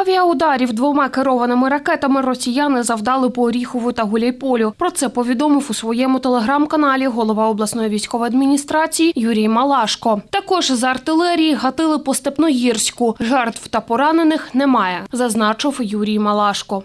Авіаударів двома керованими ракетами росіяни завдали по Оріхову та Гуляйполю. Про це повідомив у своєму телеграм-каналі голова обласної військової адміністрації Юрій Малашко. Також з артилерії гатили по Степногірську. Жертв та поранених немає, зазначив Юрій Малашко.